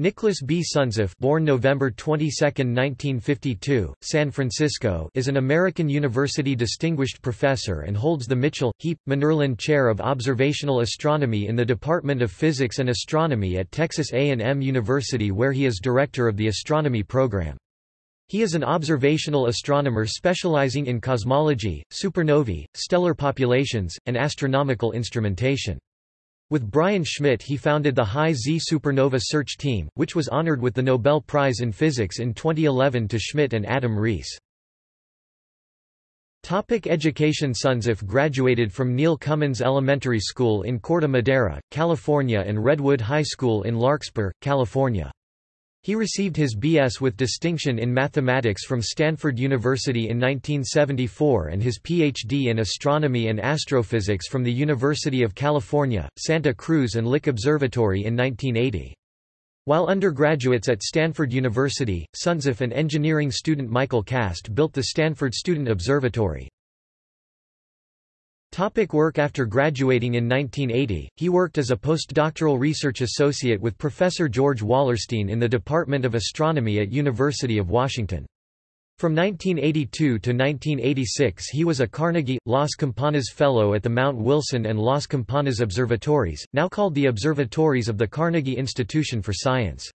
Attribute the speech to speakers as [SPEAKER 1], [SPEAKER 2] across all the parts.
[SPEAKER 1] Nicholas B. Suntzeff born November 22, 1952, San Francisco is an American University Distinguished Professor and holds the Mitchell, Heep, Munnerlyn Chair of Observational Astronomy in the Department of Physics and Astronomy at Texas A&M University where he is Director of the Astronomy Program. He is an observational astronomer specializing in cosmology, supernovae, stellar populations, and astronomical instrumentation. With Brian Schmidt he founded the High Z Supernova Search Team, which was honored with the Nobel Prize in Physics in 2011 to Schmidt and Adam Riess. Topic education Suntzeff graduated from Neil Cummins Elementary School in Corte Madera, California and Redwood High School in Larkspur, California. He received his B.S. with distinction in mathematics from Stanford University in 1974 and his Ph.D. in astronomy and astrophysics from the University of California, Santa Cruz and Lick Observatory in 1980. While undergraduates at Stanford University, Suntzeff and engineering student Michael Cast built the Stanford Student Observatory. Topic work After graduating in 1980, he worked as a postdoctoral research associate with Professor George Wallerstein in the Department of Astronomy at University of Washington. From 1982 to 1986 he was a Carnegie, Las Campanas Fellow at the Mount Wilson and Las Campanas Observatories, now called the Observatories of the Carnegie Institution for Science.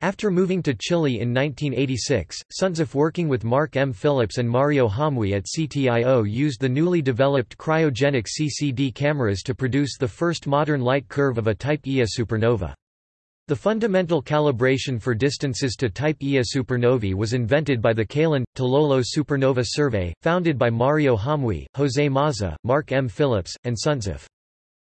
[SPEAKER 1] After moving to Chile in 1986, Suntzeff working with Mark M. Phillips and Mario Hamuy at CTIO used the newly developed cryogenic CCD cameras to produce the first modern light curve of a Type Ia supernova. The fundamental calibration for distances to Type Ia supernovae was invented by the Calán-Tololo Supernova Survey, founded by Mario Hamuy, José Maza, Mark M. Phillips, and Suntzeff.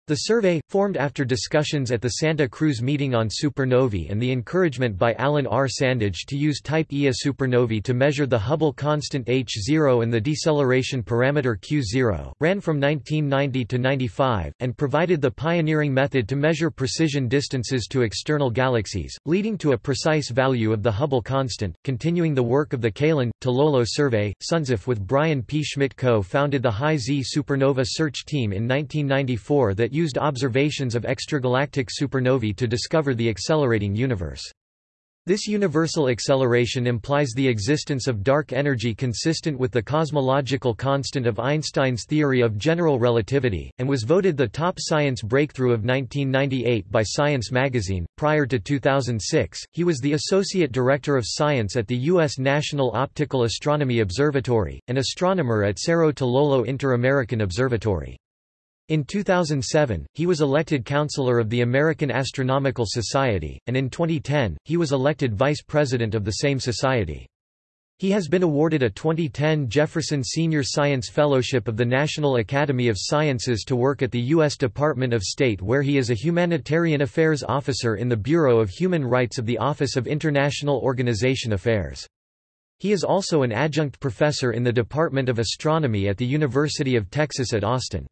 [SPEAKER 1] The survey, formed after discussions at the Santa Cruz meeting on supernovae and the encouragement by Alan R. Sandage to use Type Ia supernovae to measure the Hubble constant h0 and the deceleration parameter q0, ran from 1990 to 95, and provided the pioneering method to measure precision distances to external galaxies, leading to a precise value of the Hubble constant. Continuing the work of the Calán, Tololo survey, Suntzeff with Brian P. Schmidt co-founded the High Z Supernova Search Team in 1994 that used observations of extragalactic supernovae to discover the accelerating universe. This universal acceleration implies the existence of dark energy consistent with the cosmological constant of Einstein's theory of general relativity, and was voted the top science breakthrough of 1998 by Science magazine. Prior to 2006, he was the Associate Director of Science at the U.S. National Optical Astronomy Observatory, and astronomer at Cerro Tololo Inter-American Observatory. In 2007, he was elected Counselor of the American Astronomical Society, and in 2010, he was elected Vice President of the same society. He has been awarded a 2010 Jefferson Senior Science Fellowship of the National Academy of Sciences to work at the U.S. Department of State where he is a Humanitarian Affairs Officer in the Bureau of Human Rights of the Office of International Organization Affairs. He is also an adjunct professor in the Department of Astronomy at the University of Texas at Austin.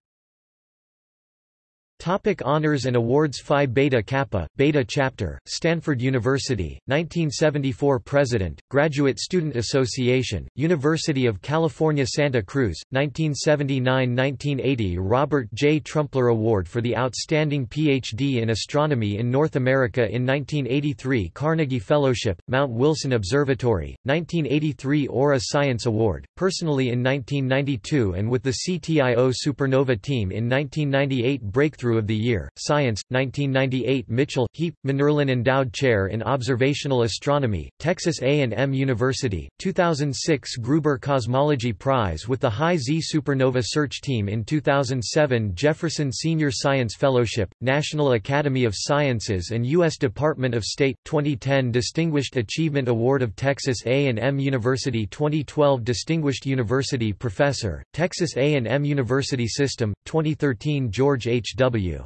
[SPEAKER 1] Topic honors and awards Phi Beta Kappa, Beta Chapter, Stanford University, 1974 President, Graduate Student Association, University of California Santa Cruz, 1979–1980 Robert J. Trumpler Award for the Outstanding Ph.D. in Astronomy in North America in 1983 Carnegie Fellowship, Mount Wilson Observatory, 1983 Aura Science Award, personally in 1992 and with the CTIO Supernova Team in 1998 Breakthrough Breakthrough of the Year, Science, 1998 Mitchell, Heep, Munnerlyn Endowed Chair in Observational Astronomy, Texas A&M University, 2006 Gruber Cosmology Prize with the High Z Supernova Search Team in 2007 Jefferson Senior Science Fellowship, National Academy of Sciences and U.S. Department of State, 2010 Distinguished Achievement Award of Texas A&M University 2012 Distinguished University Professor, Texas A&M University System, 2013 George H. W.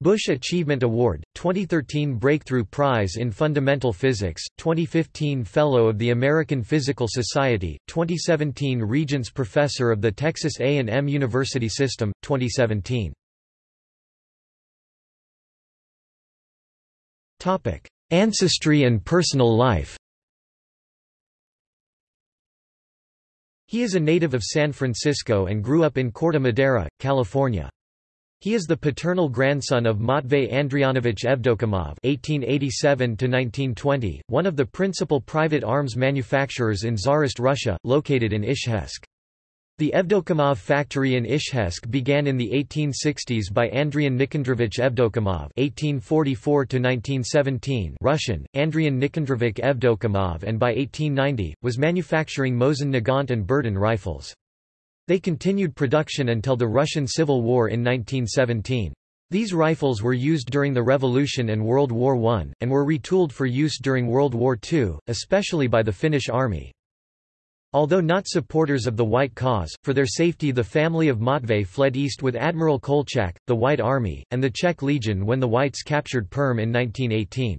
[SPEAKER 1] Bush Achievement Award, 2013 Breakthrough Prize in Fundamental Physics, 2015 Fellow of the American Physical Society, 2017 Regents Professor of the Texas A&M University System, 2017. Topic: Ancestry and personal life He is a native of San Francisco and grew up in Corte Madera, California. He is the paternal grandson of Matvey Andrianovich Evdokimov (1887–1920), one of the principal private arms manufacturers in Tsarist Russia, located in Izhevsk. The Evdokimov factory in Izhevsk began in the 1860s by Andrian Nikandrovich Evdokimov (1844–1917), Russian Andrian Nikandrovich Evdokimov, and by 1890 was manufacturing Mosin Nagant and Berdan rifles. They continued production until the Russian Civil War in 1917. These rifles were used during the Revolution and World War I, and were retooled for use during World War II, especially by the Finnish Army. Although not supporters of the White cause, for their safety the family of Matvey fled east with Admiral Kolchak, the White Army, and the Czech Legion when the Whites captured Perm in 1918.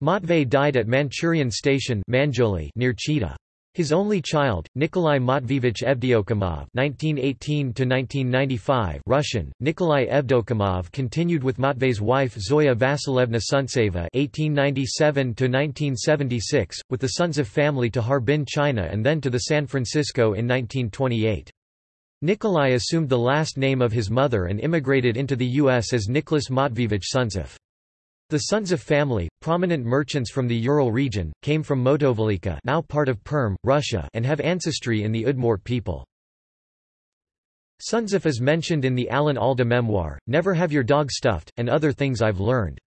[SPEAKER 1] Matvey died at Manchurian Station near Chita. His only child, Nikolai Matveevich Evdokimov (1918–1995), Russian Nikolai Evdokimov, continued with Matvey's wife Zoya Vasilevna Suntseva (1897–1976), with the Suntzeff family to Harbin, China, and then to the San Francisco in 1928. Nikolai assumed the last name of his mother and immigrated into the U.S. as Nicholas Matveevich Suntzeff. The sons of family, prominent merchants from the Ural region, came from Motovilikha now part of Perm, Russia and have ancestry in the Udmurt people. Suntzeff is mentioned in the Alan Alda memoir, Never Have Your Dog Stuffed, and Other Things I've Learned.